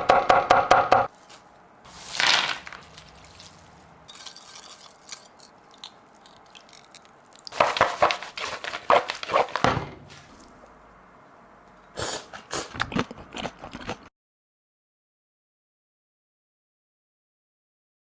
pa.